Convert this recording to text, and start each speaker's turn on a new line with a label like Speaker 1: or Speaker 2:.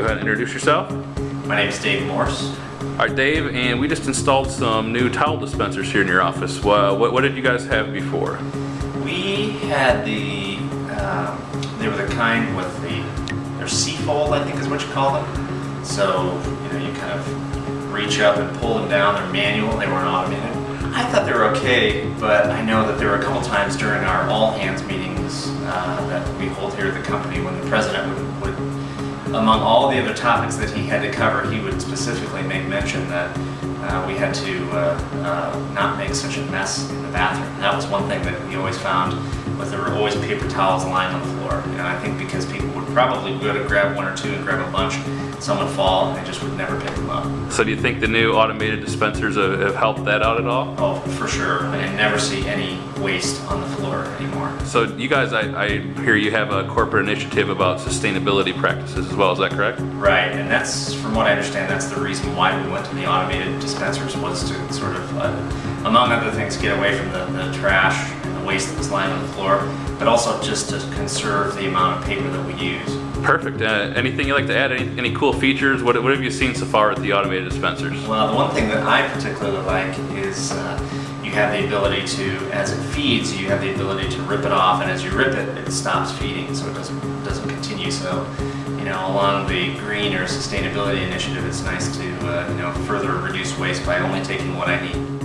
Speaker 1: ahead and introduce yourself.
Speaker 2: My name is Dave Morse.
Speaker 1: All right, Dave, and we just installed some new towel dispensers here in your office. Well, what, what did you guys have before?
Speaker 2: We had the, um, they were the kind with the, they're C-fold, I think is what you call them. So, you know, you kind of reach up and pull them down. They're manual, they weren't automated. I thought they were okay, but I know that there were a couple times during our all-hands meetings uh, that we hold here at the company when the president would among all the other topics that he had to cover, he would specifically make mention that uh, we had to uh, uh, not make such a mess in the bathroom. That was one thing that we always found was there were always paper towels lying on the floor. And I think probably go to grab one or two and grab a bunch, some would fall and they just would never pick them up.
Speaker 1: So do you think the new automated dispensers have, helped that out at all?
Speaker 2: Oh, for sure. I never see any waste on the floor anymore.
Speaker 1: So you guys, I, I hear you have a corporate initiative about sustainability practices as well, is that correct?
Speaker 2: Right, and that's, from what I understand, that's the reason why we went to the automated dispensers was to sort of, uh, among other things, get away from the, the trash waste that was lying on the floor, but also just to conserve the amount of paper that we use.
Speaker 1: Perfect. Uh, anything you'd like to add? Any, any cool features? What, what have you seen so far with the automated dispensers?
Speaker 2: Well, the one thing that I particularly like is uh, you have the ability to, as it feeds, you have the ability to rip it off, and as you rip it, it stops feeding, so it doesn't doesn't continue. So, you know, along the green or sustainability initiative, it's nice to uh, you know further reduce waste by only taking what I need.